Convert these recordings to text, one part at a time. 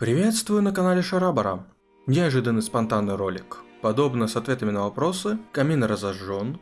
Приветствую на канале Шарабара. Неожиданный спонтанный ролик. Подобно с ответами на вопросы, камин разожжен.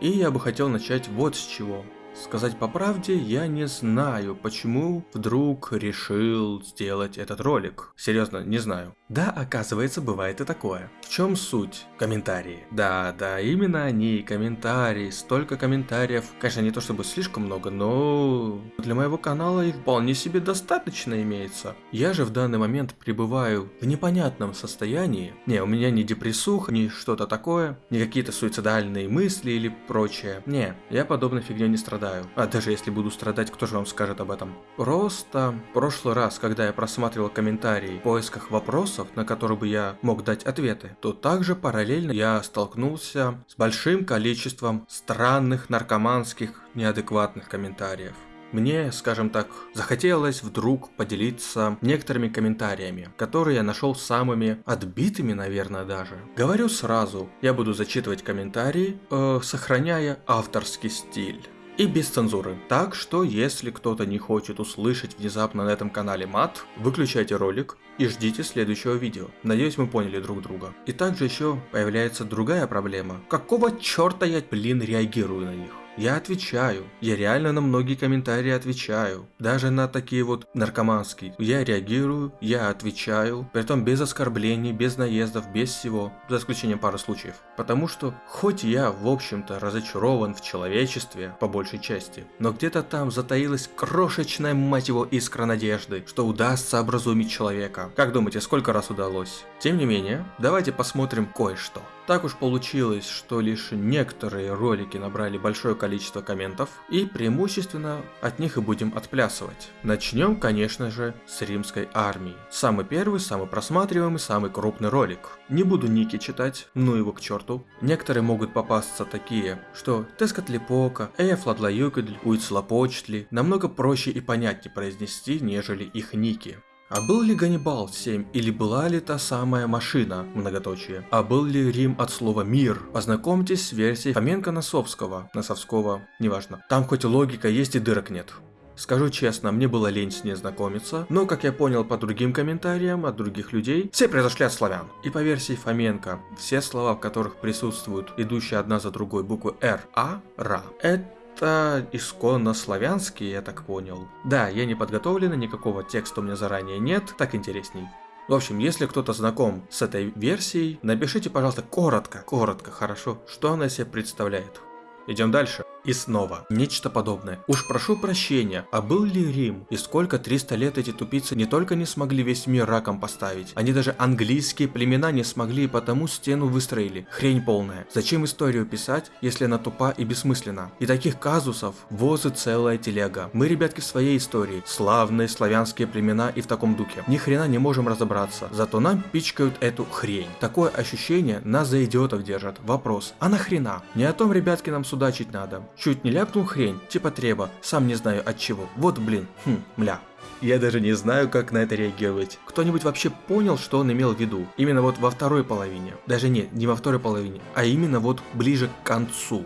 И я бы хотел начать вот с чего. Сказать по правде, я не знаю, почему вдруг решил сделать этот ролик. Серьезно, не знаю. Да, оказывается, бывает и такое. В чем суть? Комментарии. Да, да, именно они, комментарии. Столько комментариев. Конечно, не то чтобы слишком много, но для моего канала их вполне себе достаточно имеется. Я же в данный момент пребываю в непонятном состоянии. Не, у меня не депрессуха, не что-то такое, не какие-то суицидальные мысли или прочее. Не, я подобной фигней не страдаю страдаю. А даже если буду страдать, кто же вам скажет об этом? Просто прошлый раз, когда я просматривал комментарии в поисках вопросов, на которые бы я мог дать ответы, то также параллельно я столкнулся с большим количеством странных наркоманских неадекватных комментариев. Мне, скажем так, захотелось вдруг поделиться некоторыми комментариями, которые я нашел самыми отбитыми, наверное, даже. Говорю сразу, я буду зачитывать комментарии, э, сохраняя авторский стиль и без цензуры. Так что, если кто-то не хочет услышать внезапно на этом канале мат, выключайте ролик и ждите следующего видео. Надеюсь, мы поняли друг друга. И также еще появляется другая проблема. Какого черта я, блин, реагирую на них? Я отвечаю. Я реально на многие комментарии отвечаю. Даже на такие вот наркоманские. Я реагирую, я отвечаю. Притом без оскорблений, без наездов, без всего. За исключением пары случаев. Потому что, хоть я, в общем-то, разочарован в человечестве, по большей части, но где-то там затаилась крошечная, мать его, искра надежды, что удастся образумить человека. Как думаете, сколько раз удалось? Тем не менее, давайте посмотрим кое-что. Так уж получилось, что лишь некоторые ролики набрали большое количество комментов, и преимущественно от них и будем отплясывать. Начнем, конечно же, с римской армии. Самый первый, самый просматриваемый, самый крупный ролик. Не буду ники читать, ну его к черту. Некоторые могут попасться такие, что Тескотлипока, Эяфладлаюкадль, Уицлапочтли намного проще и понятнее произнести, нежели их ники. А был ли Ганнибал 7 или была ли та самая машина, многоточие? А был ли Рим от слова мир? Познакомьтесь с версией Фоменко-Носовского, Носовского, неважно. Там хоть логика есть и дырок нет. Скажу честно, мне было лень с ней знакомиться, но, как я понял по другим комментариям от других людей, все произошли от славян. И по версии Фоменко, все слова, в которых присутствуют идущие одна за другой буквы Р, А, Ра, это это исконно славянский, я так понял. Да, я не подготовлен, никакого текста у меня заранее нет, так интересней. В общем, если кто-то знаком с этой версией, напишите, пожалуйста, коротко, коротко, хорошо, что она себе представляет. Идем дальше. И снова, нечто подобное. Уж прошу прощения, а был ли Рим? И сколько 300 лет эти тупицы не только не смогли весь мир раком поставить, они даже английские племена не смогли и потому стену выстроили. Хрень полная. Зачем историю писать, если она тупа и бессмысленна? И таких казусов возы целая телега. Мы, ребятки, в своей истории. Славные славянские племена и в таком духе. Ни хрена не можем разобраться. Зато нам пичкают эту хрень. Такое ощущение нас за идиотов держат. Вопрос, а нахрена? Не о том, ребятки, нам судачить надо. Чуть не ляпнул хрень, типа треба, сам не знаю от чего. Вот блин, хм, мля. Я даже не знаю, как на это реагировать. Кто-нибудь вообще понял, что он имел в виду? Именно вот во второй половине. Даже нет, не во второй половине, а именно вот ближе к концу.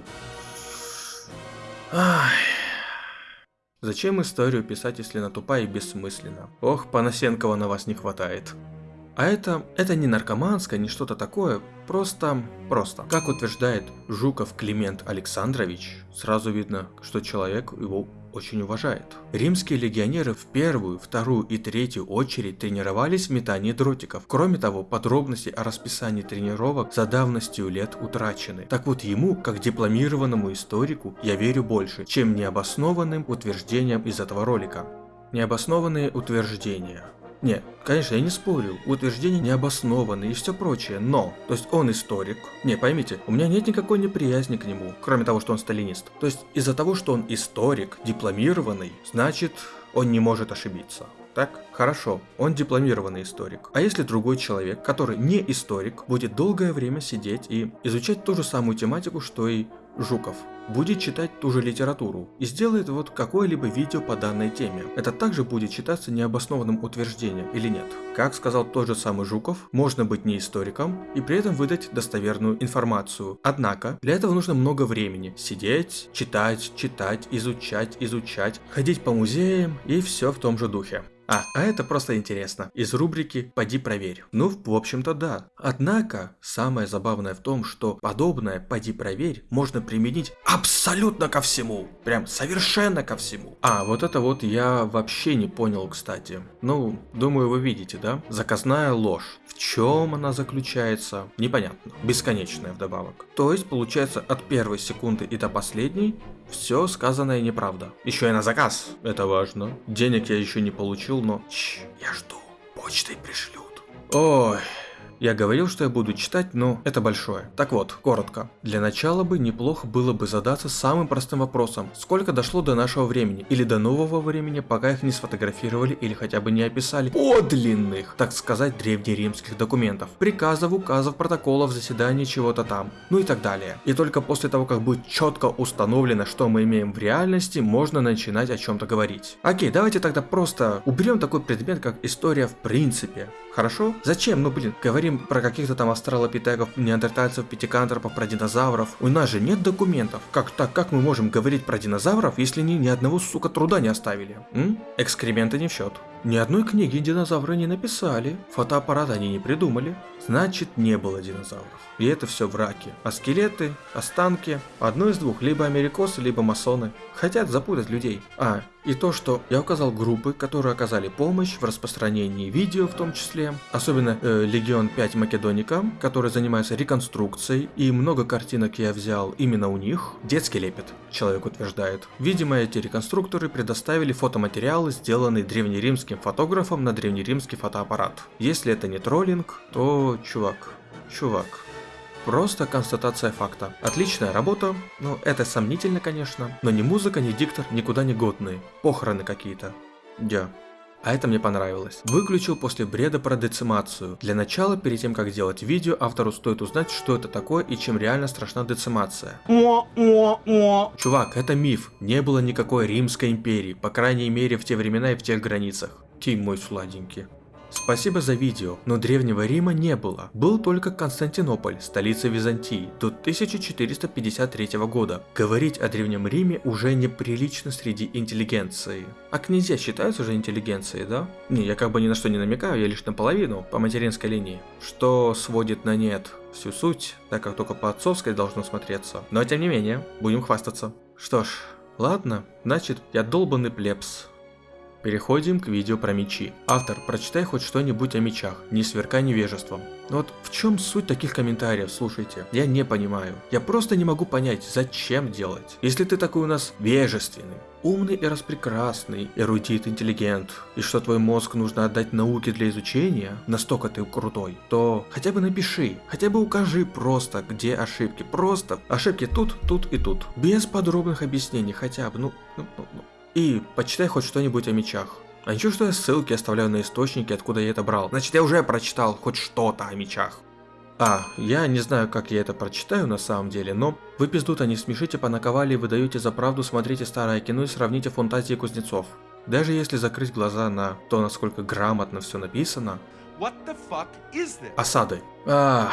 Ах. Зачем историю писать, если она тупая и бессмысленна? Ох, Панасенкова на вас не хватает. А это, это не наркоманское, не что-то такое, просто, просто. Как утверждает Жуков Климент Александрович, сразу видно, что человек его очень уважает. Римские легионеры в первую, вторую и третью очередь тренировались в метании дротиков. Кроме того, подробности о расписании тренировок за давностью лет утрачены. Так вот ему, как дипломированному историку, я верю больше, чем необоснованным утверждениям из этого ролика. Необоснованные утверждения. Не, конечно, я не спорю, утверждения необоснованы и все прочее, но, то есть он историк. Не, поймите, у меня нет никакой неприязни к нему, кроме того, что он сталинист. То есть из-за того, что он историк, дипломированный, значит, он не может ошибиться. Так? Хорошо, он дипломированный историк. А если другой человек, который не историк, будет долгое время сидеть и изучать ту же самую тематику, что и Жуков, будет читать ту же литературу и сделает вот какое-либо видео по данной теме. Это также будет считаться необоснованным утверждением или нет? Как сказал тот же самый Жуков, можно быть не историком и при этом выдать достоверную информацию. Однако, для этого нужно много времени. Сидеть, читать, читать, изучать, изучать, ходить по музеям и все в том же духе. А, а это просто интересно. Из рубрики «Поди проверь». Ну, в общем-то, да. Однако, самое забавное в том, что подобное «Поди проверь» можно применить абсолютно ко всему. Прям совершенно ко всему. А, вот это вот я вообще не понял, кстати. Ну, думаю, вы видите, да? Заказная ложь. В чем она заключается? Непонятно. Бесконечная вдобавок. То есть, получается, от первой секунды и до последней все сказанное неправда. Еще и на заказ. Это важно. Денег я еще не получил, но... Чш, я жду. Почтой пришлют. Ой, я говорил, что я буду читать, но это большое. Так вот, коротко. Для начала бы неплохо было бы задаться самым простым вопросом. Сколько дошло до нашего времени? Или до нового времени, пока их не сфотографировали или хотя бы не описали подлинных, так сказать, древнеримских документов. Приказов, указов, протоколов, заседаний, чего-то там. Ну и так далее. И только после того, как будет четко установлено, что мы имеем в реальности, можно начинать о чем-то говорить. Окей, давайте тогда просто уберем такой предмет, как история в принципе. Хорошо? Зачем? Ну блин, говорим про каких-то там австралопитеков, неандертальцев, пятикантропов, про динозавров. У нас же нет документов. Как так, как мы можем говорить про динозавров, если они ни одного, сука, труда не оставили? М? Экскременты не в счет. Ни одной книги динозавры не написали, фотоаппарат они не придумали, значит не было динозавров. И это все враки. А скелеты, останки, одно из двух, либо америкосы, либо масоны. Хотят запутать людей. А, и то, что я указал группы, которые оказали помощь в распространении видео в том числе, особенно э, Легион 5 Македоника, который занимается реконструкцией, и много картинок я взял именно у них. Детский лепет, человек утверждает. Видимо, эти реконструкторы предоставили фотоматериалы, сделанные древнеримским фотографом на древнеримский фотоаппарат. Если это не троллинг, то чувак, чувак, Просто констатация факта. Отличная работа, ну это сомнительно, конечно, но ни музыка, ни диктор никуда не годные. Похороны какие-то. Дя. А это мне понравилось. Выключил после бреда про децимацию. Для начала, перед тем как делать видео, автору стоит узнать, что это такое и чем реально страшна децимация. Чувак, это миф. Не было никакой Римской империи, по крайней мере в те времена и в тех границах. Тим мой сладенький. Спасибо за видео, но Древнего Рима не было. Был только Константинополь, столица Византии, до 1453 года. Говорить о Древнем Риме уже неприлично среди интеллигенции. А князья считаются уже интеллигенцией, да? Не, я как бы ни на что не намекаю, я лишь наполовину, по материнской линии. Что сводит на нет всю суть, так как только по отцовской должно смотреться. Но тем не менее, будем хвастаться. Что ж, ладно, значит, я долбанный плебс. Переходим к видео про мечи. Автор, прочитай хоть что-нибудь о мечах, не сверкай невежеством. Вот в чем суть таких комментариев, слушайте, я не понимаю. Я просто не могу понять, зачем делать. Если ты такой у нас вежественный, умный и распрекрасный, эрудит, интеллигент, и что твой мозг нужно отдать науке для изучения, настолько ты крутой, то хотя бы напиши, хотя бы укажи просто, где ошибки. Просто ошибки тут, тут и тут. Без подробных объяснений хотя бы, ну, ну, ну, ну. И почитай хоть что-нибудь о мечах. А ничего, что я ссылки оставляю на источники, откуда я это брал. Значит, я уже прочитал хоть что-то о мечах. А, я не знаю, как я это прочитаю на самом деле, но вы пиздута не смешите, понаковали и выдаете за правду, смотрите старое кино и сравните фантазии кузнецов. Даже если закрыть глаза на то, насколько грамотно все написано. Осады. Ах...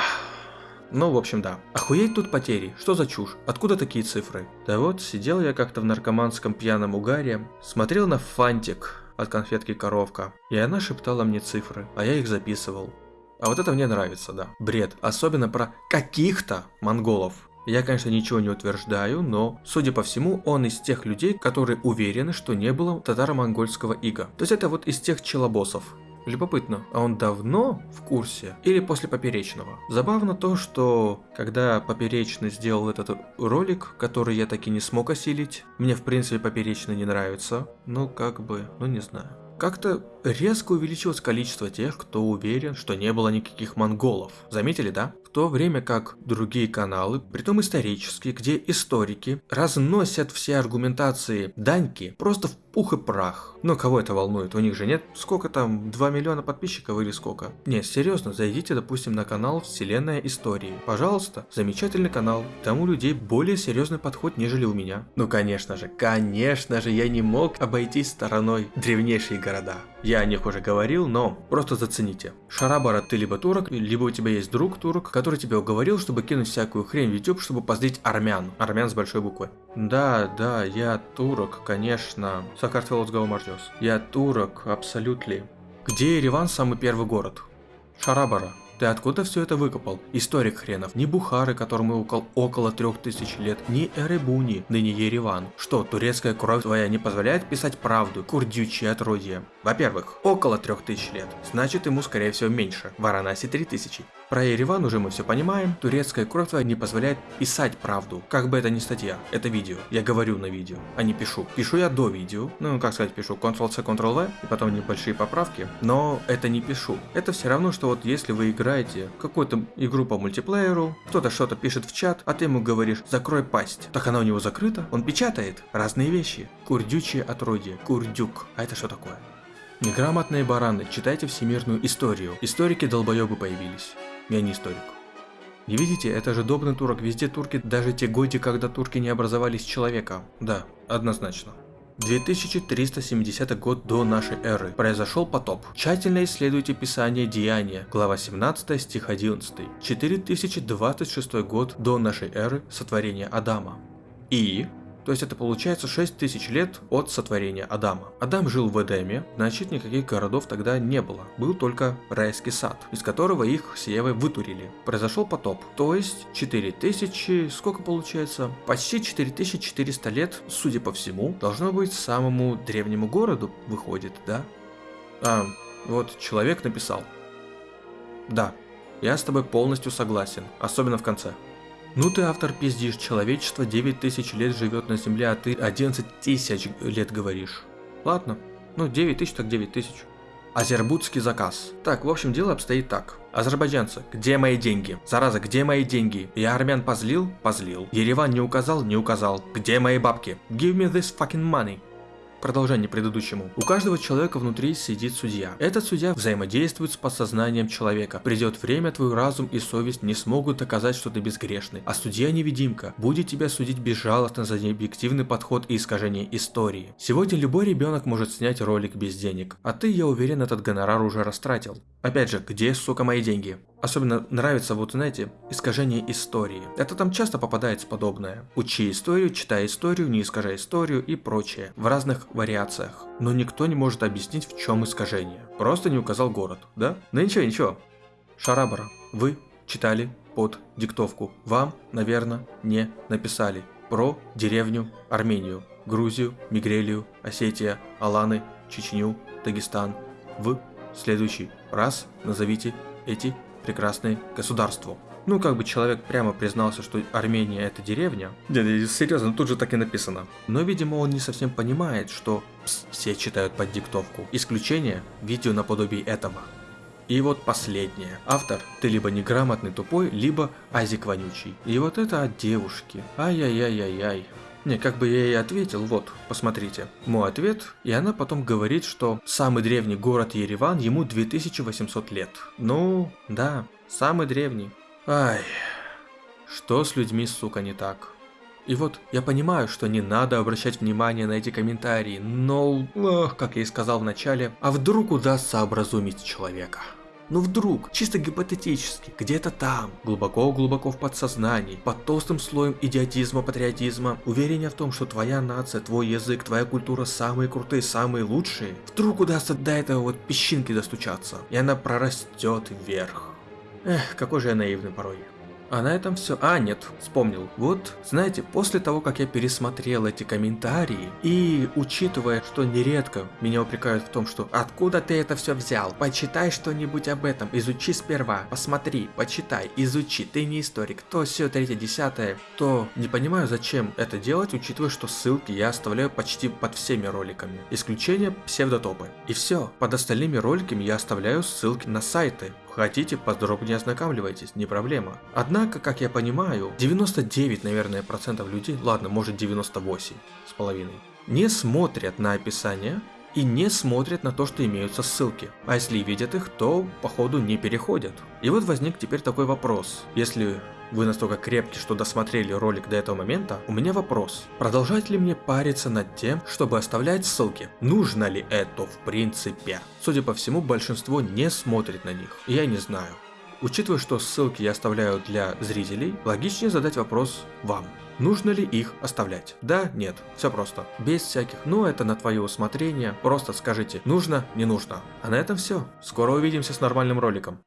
Ну, в общем, да. Охуеть тут потери. Что за чушь? Откуда такие цифры? Да вот, сидел я как-то в наркоманском пьяном угаре, смотрел на фантик от конфетки коровка, и она шептала мне цифры, а я их записывал. А вот это мне нравится, да. Бред. Особенно про каких-то монголов. Я, конечно, ничего не утверждаю, но, судя по всему, он из тех людей, которые уверены, что не было татаро-монгольского ига. То есть это вот из тех челобосов. Любопытно, а он давно в курсе или после Поперечного? Забавно то, что когда Поперечный сделал этот ролик, который я таки не смог осилить, мне в принципе Поперечный не нравится, ну как бы, ну не знаю. Как-то резко увеличилось количество тех, кто уверен, что не было никаких монголов. Заметили, да? В то время как другие каналы, притом исторические, где историки разносят все аргументации Даньки просто в пух и прах. Но кого это волнует? У них же нет сколько там, 2 миллиона подписчиков или сколько? Не, серьезно, зайдите, допустим, на канал Вселенная Истории. Пожалуйста, замечательный канал. Там у людей более серьезный подход, нежели у меня. Ну конечно же, конечно же, я не мог обойтись стороной древнейшие города. Я о них уже говорил, но просто зацените. Шарабара, ты либо турок, либо у тебя есть друг турок, который тебя уговорил, чтобы кинуть всякую хрень в YouTube, чтобы позлить армян. Армян с большой буквы. Да, да, я турок, конечно. Сакартвелос Гаумардиос. Я турок, абсолютно. Где Ереван самый первый город? Шарабара. Ты откуда все это выкопал? Историк хренов. Ни Бухары, которому около, около трех тысяч лет, ни Эребуни, ныне Ереван. Что, турецкая кровь твоя не позволяет писать правду? Курдючие отродье. Во-первых, около трех тысяч лет. Значит, ему скорее всего меньше. Варанаси три тысячи. Про Ереван уже мы все понимаем. Турецкая кровь не позволяет писать правду. Как бы это ни статья, это видео. Я говорю на видео, а не пишу. Пишу я до видео. Ну, как сказать, пишу Ctrl-C, Ctrl-V, и потом небольшие поправки. Но это не пишу. Это все равно, что вот если вы играете какую-то игру по мультиплееру, кто-то что-то пишет в чат, а ты ему говоришь «закрой пасть». Так она у него закрыта, он печатает разные вещи. Курдючие отродье, курдюк. А это что такое? Неграмотные бараны, читайте всемирную историю. Историки долбоебы появились. Я не историк. Не видите, это же добрый турок, везде турки, даже те годы, когда турки не образовались человека. Да, однозначно. 2370 год до нашей эры. Произошел потоп. Тщательно исследуйте Писание Деяния, глава 17, стих 11. 4026 год до нашей эры сотворения Адама. И то есть это получается 6000 лет от сотворения Адама. Адам жил в Эдеме, значит никаких городов тогда не было. Был только райский сад, из которого их с Евой вытурили. Произошел потоп, то есть 4000, сколько получается? Почти 4400 лет, судя по всему, должно быть самому древнему городу выходит, да? А, вот человек написал. Да, я с тобой полностью согласен, особенно в конце. Ну ты автор пиздишь, человечество 9 тысяч лет живет на земле, а ты 11 тысяч лет говоришь. Ладно, ну 9 тысяч так 9 тысяч. Азербудский заказ. Так, в общем, дело обстоит так. Азербайджанцы, где мои деньги? Зараза, где мои деньги? Я армян позлил? Позлил. Ереван не указал? Не указал. Где мои бабки? Give me this fucking money. Продолжение предыдущему. У каждого человека внутри сидит судья. Этот судья взаимодействует с подсознанием человека. Придет время, твой разум и совесть не смогут доказать, что ты безгрешный. А судья-невидимка будет тебя судить безжалостно за необъективный подход и искажение истории. Сегодня любой ребенок может снять ролик без денег. А ты, я уверен, этот гонорар уже растратил. Опять же, где, сука, мои деньги? Особенно нравится, вот знаете, искажение истории. Это там часто попадается подобное. Учи историю, читай историю, не искажай историю и прочее. В разных вариациях. Но никто не может объяснить, в чем искажение. Просто не указал город, да? Ну ничего, ничего. Шарабара, вы читали под диктовку. Вам, наверное, не написали про деревню Армению, Грузию, Мигрелию, Осетия, Аланы, Чечню, Дагестан. В следующий раз назовите эти прекрасное государство. Ну, как бы человек прямо признался, что Армения это деревня. Нет, серьезно, тут же так и написано. Но, видимо, он не совсем понимает, что пс, все читают под диктовку. Исключение – видео наподобие этого. И вот последнее. Автор, ты либо неграмотный тупой, либо азик вонючий. И вот это от девушки. Ай-яй-яй-яй-яй. Не, как бы я ей ответил, вот, посмотрите. Мой ответ, и она потом говорит, что самый древний город Ереван ему 2800 лет. Ну, да, самый древний. Ай, что с людьми, сука, не так? И вот я понимаю, что не надо обращать внимание на эти комментарии, но, ох, как я и сказал в начале, а вдруг удастся образумить человека? Но вдруг, чисто гипотетически, где-то там, глубоко-глубоко в подсознании, под толстым слоем идиотизма, патриотизма, уверение в том, что твоя нация, твой язык, твоя культура самые крутые, самые лучшие, вдруг удастся до этого вот песчинки достучаться, и она прорастет вверх. Эх, какой же я наивный порой. А на этом все. А, нет, вспомнил. Вот, знаете, после того, как я пересмотрел эти комментарии, и учитывая, что нередко меня упрекают в том, что «Откуда ты это все взял? Почитай что-нибудь об этом, изучи сперва, посмотри, почитай, изучи, ты не историк, то все третье, десятое», то не понимаю, зачем это делать, учитывая, что ссылки я оставляю почти под всеми роликами. Исключение псевдотопы. И все, под остальными роликами я оставляю ссылки на сайты, Хотите, подробнее ознакомливайтесь, не проблема. Однако, как я понимаю, 99, наверное, процентов людей, ладно, может 98 с половиной, не смотрят на описание и не смотрят на то, что имеются ссылки. А если видят их, то походу не переходят. И вот возник теперь такой вопрос. Если вы настолько крепки, что досмотрели ролик до этого момента, у меня вопрос. Продолжать ли мне париться над тем, чтобы оставлять ссылки? Нужно ли это в принципе? Судя по всему, большинство не смотрит на них. Я не знаю. Учитывая, что ссылки я оставляю для зрителей, логичнее задать вопрос вам. Нужно ли их оставлять? Да, нет, все просто. Без всяких, ну это на твое усмотрение, просто скажите нужно, не нужно. А на этом все. Скоро увидимся с нормальным роликом.